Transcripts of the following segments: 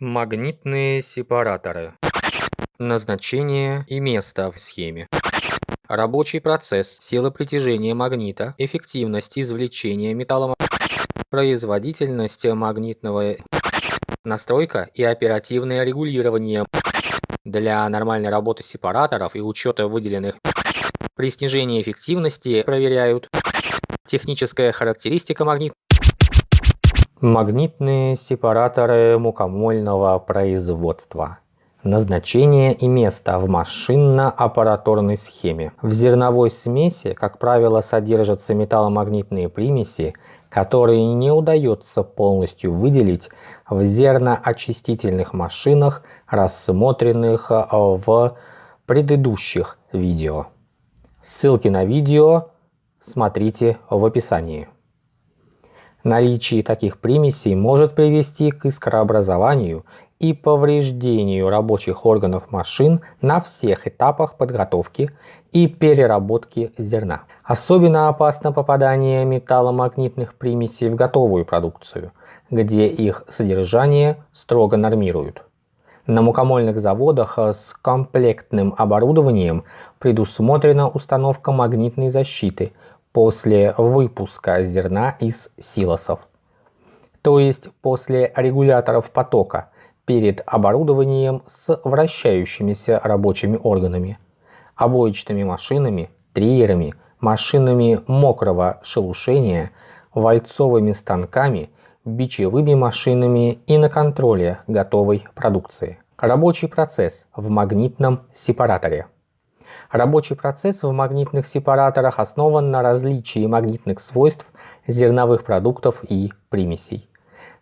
Магнитные сепараторы. Назначение и место в схеме. Рабочий процесс, сила притяжения магнита, эффективность извлечения металла, производительность магнитного настройка и оперативное регулирование для нормальной работы сепараторов и учета выделенных при снижении эффективности проверяют техническая характеристика магнита Магнитные сепараторы мукомольного производства. Назначение и место в машинно-аппаратурной схеме. В зерновой смеси, как правило, содержатся металломагнитные примеси, которые не удается полностью выделить в зерноочистительных машинах, рассмотренных в предыдущих видео. Ссылки на видео смотрите в описании. Наличие таких примесей может привести к искрообразованию и повреждению рабочих органов машин на всех этапах подготовки и переработки зерна. Особенно опасно попадание металломагнитных примесей в готовую продукцию, где их содержание строго нормируют. На мукомольных заводах с комплектным оборудованием предусмотрена установка магнитной защиты – после выпуска зерна из силосов, то есть после регуляторов потока перед оборудованием с вращающимися рабочими органами, обоечными машинами, триерами, машинами мокрого шелушения, вальцовыми станками, бичевыми машинами и на контроле готовой продукции. Рабочий процесс в магнитном сепараторе. Рабочий процесс в магнитных сепараторах основан на различии магнитных свойств зерновых продуктов и примесей.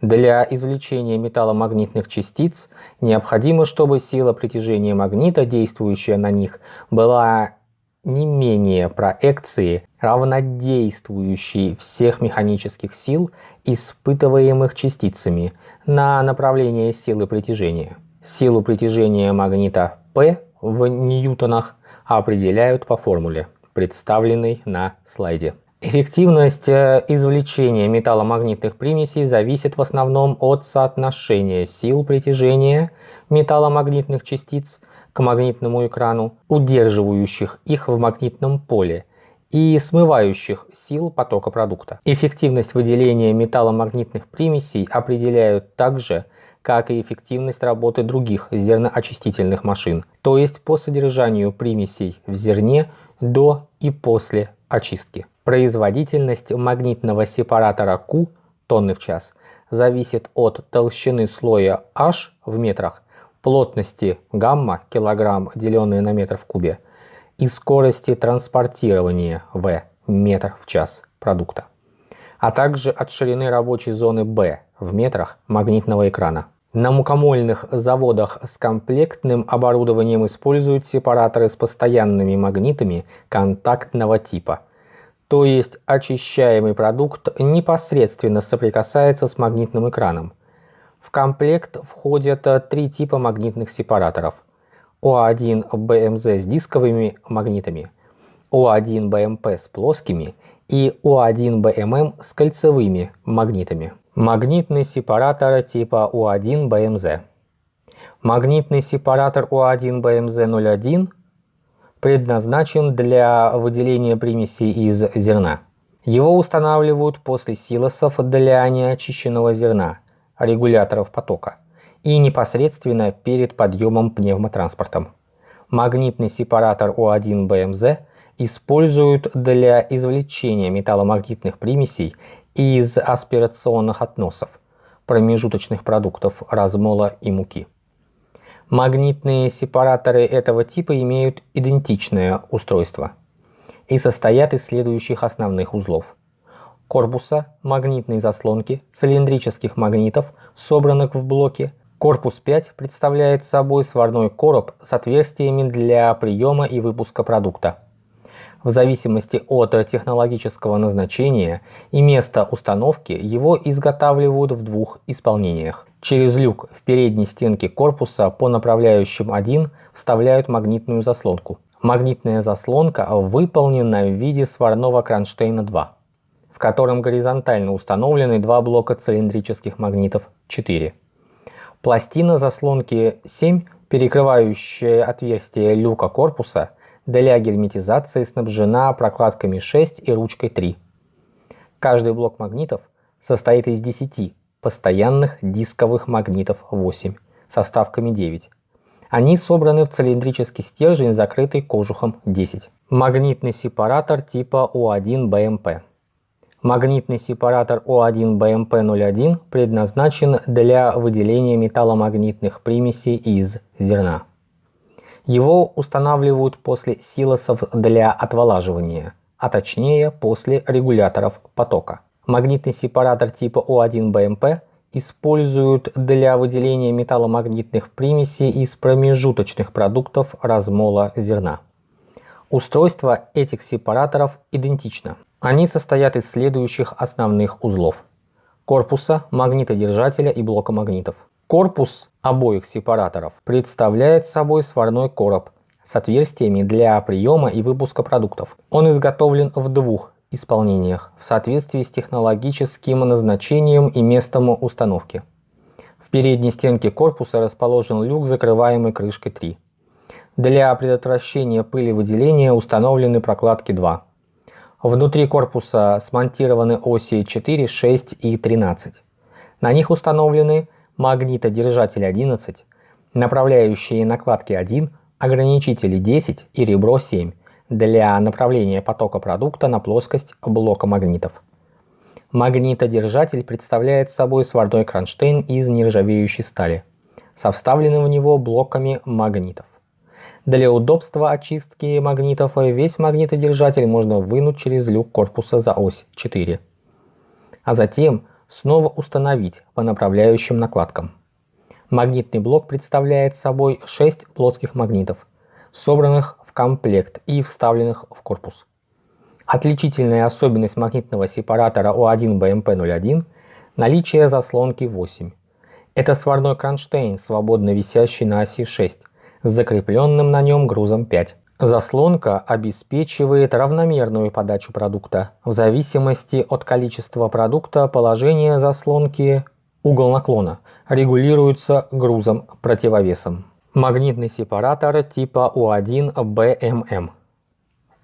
Для извлечения металломагнитных частиц необходимо, чтобы сила притяжения магнита, действующая на них, была не менее проекции, равнодействующей всех механических сил, испытываемых частицами, на направление силы притяжения. Силу притяжения магнита P в ньютонах определяют по формуле, представленной на слайде. Эффективность э, извлечения металломагнитных примесей зависит в основном от соотношения сил притяжения металломагнитных частиц к магнитному экрану, удерживающих их в магнитном поле, и смывающих сил потока продукта. Эффективность выделения металломагнитных примесей определяют также как и эффективность работы других зерноочистительных машин, то есть по содержанию примесей в зерне до и после очистки. Производительность магнитного сепаратора Q тонны в час зависит от толщины слоя H в метрах, плотности гамма килограмм деленное на метр в кубе и скорости транспортирования В метр в час продукта, а также от ширины рабочей зоны B в метрах магнитного экрана. На мукомольных заводах с комплектным оборудованием используют сепараторы с постоянными магнитами контактного типа. То есть очищаемый продукт непосредственно соприкасается с магнитным экраном. В комплект входят три типа магнитных сепараторов. О1БМЗ с дисковыми магнитами, О1БМП с плоскими и О1БММ с кольцевыми магнитами. Магнитный сепаратор типа У1БМЗ. Магнитный сепаратор У1БМЗ01 предназначен для выделения примесей из зерна. Его устанавливают после силосов для неочищенного зерна, регуляторов потока, и непосредственно перед подъемом пневмотранспортом. Магнитный сепаратор У1БМЗ используют для извлечения металломагнитных примесей из аспирационных относов, промежуточных продуктов размола и муки. Магнитные сепараторы этого типа имеют идентичное устройство и состоят из следующих основных узлов. Корпуса, магнитной заслонки, цилиндрических магнитов, собранных в блоке. Корпус 5 представляет собой сварной короб с отверстиями для приема и выпуска продукта в зависимости от технологического назначения и места установки его изготавливают в двух исполнениях. Через люк в передней стенке корпуса по направляющим 1 вставляют магнитную заслонку. Магнитная заслонка выполнена в виде сварного кронштейна 2, в котором горизонтально установлены два блока цилиндрических магнитов 4. Пластина заслонки 7, перекрывающая отверстие люка корпуса, для герметизации снабжена прокладками 6 и ручкой 3. Каждый блок магнитов состоит из 10 постоянных дисковых магнитов 8 со вставками 9. Они собраны в цилиндрический стержень, закрытый кожухом 10. Магнитный сепаратор типа У1БМП. Магнитный сепаратор У1БМП01 предназначен для выделения металломагнитных примесей из зерна. Его устанавливают после силосов для отволаживания, а точнее после регуляторов потока. Магнитный сепаратор типа У1БМП используют для выделения металломагнитных примесей из промежуточных продуктов размола зерна. Устройство этих сепараторов идентично. Они состоят из следующих основных узлов. Корпуса, магнитодержателя и блока магнитов. Корпус обоих сепараторов представляет собой сварной короб с отверстиями для приема и выпуска продуктов. Он изготовлен в двух исполнениях в соответствии с технологическим назначением и местом установки. В передней стенке корпуса расположен люк, закрываемый крышкой 3. Для предотвращения пыли выделения установлены прокладки 2. Внутри корпуса смонтированы оси 4, 6 и 13. На них установлены магнитодержатель 11, направляющие накладки 1, ограничители 10 и ребро 7 для направления потока продукта на плоскость блока магнитов. Магнитодержатель представляет собой сварной кронштейн из нержавеющей стали со вставленным в него блоками магнитов. Для удобства очистки магнитов весь магнитодержатель можно вынуть через люк корпуса за ось 4, а затем снова установить по направляющим накладкам. Магнитный блок представляет собой 6 плоских магнитов, собранных комплект и вставленных в корпус. Отличительная особенность магнитного сепаратора У1БМП01 – наличие заслонки 8. Это сварной кронштейн, свободно висящий на оси 6, с закрепленным на нем грузом 5. Заслонка обеспечивает равномерную подачу продукта. В зависимости от количества продукта положение заслонки угол наклона регулируется грузом противовесом. Магнитный сепаратор типа U1BMM.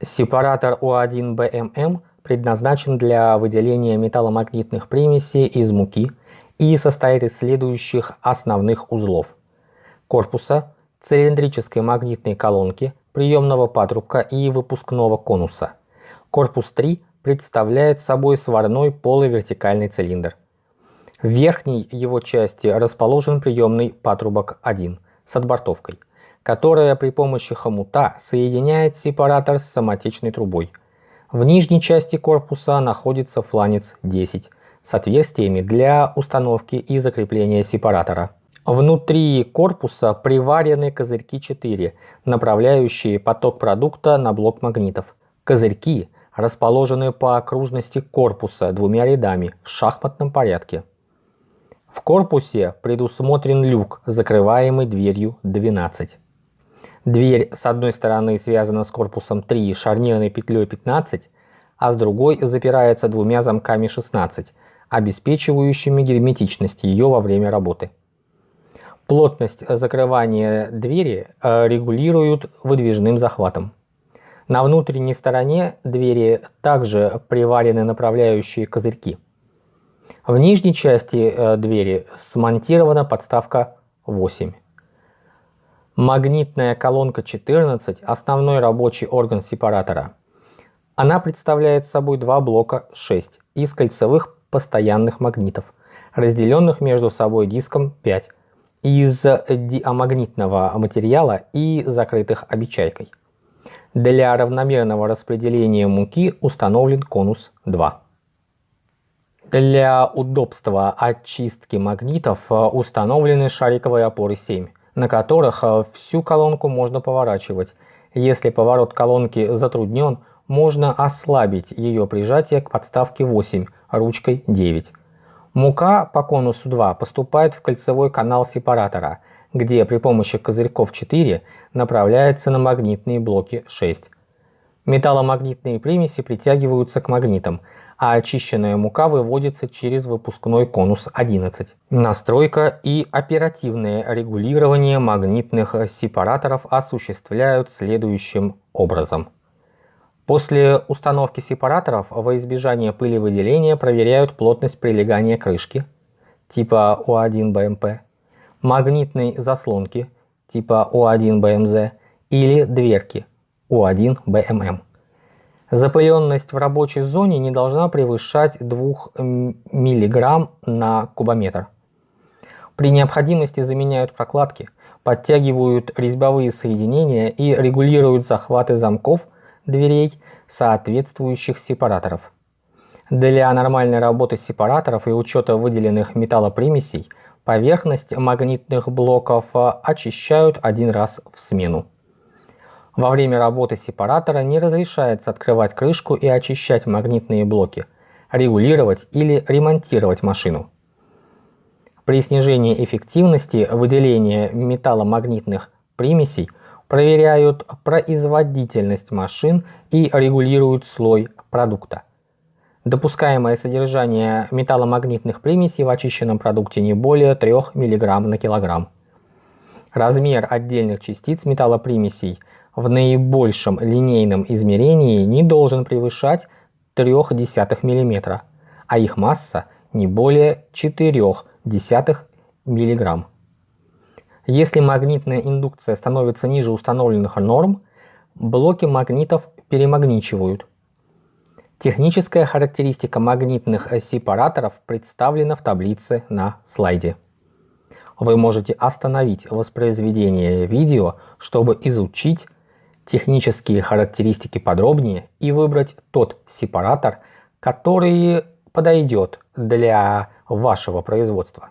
Сепаратор U1BMM предназначен для выделения металломагнитных примесей из муки и состоит из следующих основных узлов. Корпуса, цилиндрической магнитной колонки, приемного патрубка и выпускного конуса. Корпус 3 представляет собой сварной полувертикальный цилиндр. В верхней его части расположен приемный патрубок 1 – с отбортовкой, которая при помощи хомута соединяет сепаратор с самотечной трубой. В нижней части корпуса находится фланец 10 с отверстиями для установки и закрепления сепаратора. Внутри корпуса приварены козырьки 4, направляющие поток продукта на блок магнитов. Козырьки расположены по окружности корпуса двумя рядами в шахматном порядке. В корпусе предусмотрен люк, закрываемый дверью 12. Дверь с одной стороны связана с корпусом 3 шарнирной петлей 15, а с другой запирается двумя замками 16, обеспечивающими герметичность ее во время работы. Плотность закрывания двери э, регулируют выдвижным захватом. На внутренней стороне двери также приварены направляющие козырьки. В нижней части э, двери смонтирована подставка 8. Магнитная колонка 14 – основной рабочий орган сепаратора. Она представляет собой два блока 6 из кольцевых постоянных магнитов, разделенных между собой диском 5 из диамагнитного материала и закрытых обечайкой. Для равномерного распределения муки установлен конус 2. Для удобства очистки магнитов э, установлены шариковые опоры 7, на которых э, всю колонку можно поворачивать. Если поворот колонки затруднен, можно ослабить ее прижатие к подставке 8 ручкой 9. Мука по конусу 2 поступает в кольцевой канал сепаратора, где при помощи козырьков 4 направляется на магнитные блоки 6. Металломагнитные примеси притягиваются к магнитам, а очищенная мука выводится через выпускной конус 11. Настройка и оперативное регулирование магнитных сепараторов осуществляют следующим образом. После установки сепараторов во избежание пыли выделения проверяют плотность прилегания крышки типа У1 БМП, магнитной заслонки типа У1 БМЗ или дверки У1 БММ. Запыленность в рабочей зоне не должна превышать 2 мг на кубометр. При необходимости заменяют прокладки, подтягивают резьбовые соединения и регулируют захваты замков дверей соответствующих сепараторов. Для нормальной работы сепараторов и учета выделенных металлопримесей поверхность магнитных блоков очищают один раз в смену. Во время работы сепаратора не разрешается открывать крышку и очищать магнитные блоки, регулировать или ремонтировать машину. При снижении эффективности выделения металломагнитных примесей проверяют производительность машин и регулируют слой продукта. Допускаемое содержание металломагнитных примесей в очищенном продукте не более 3 мг на килограмм. Размер отдельных частиц металлопримесей в наибольшем линейном измерении не должен превышать 0,3 мм, а их масса не более 0,4 мг. Если магнитная индукция становится ниже установленных норм, блоки магнитов перемагничивают. Техническая характеристика магнитных сепараторов представлена в таблице на слайде. Вы можете остановить воспроизведение видео, чтобы изучить технические характеристики подробнее и выбрать тот сепаратор, который подойдет для вашего производства.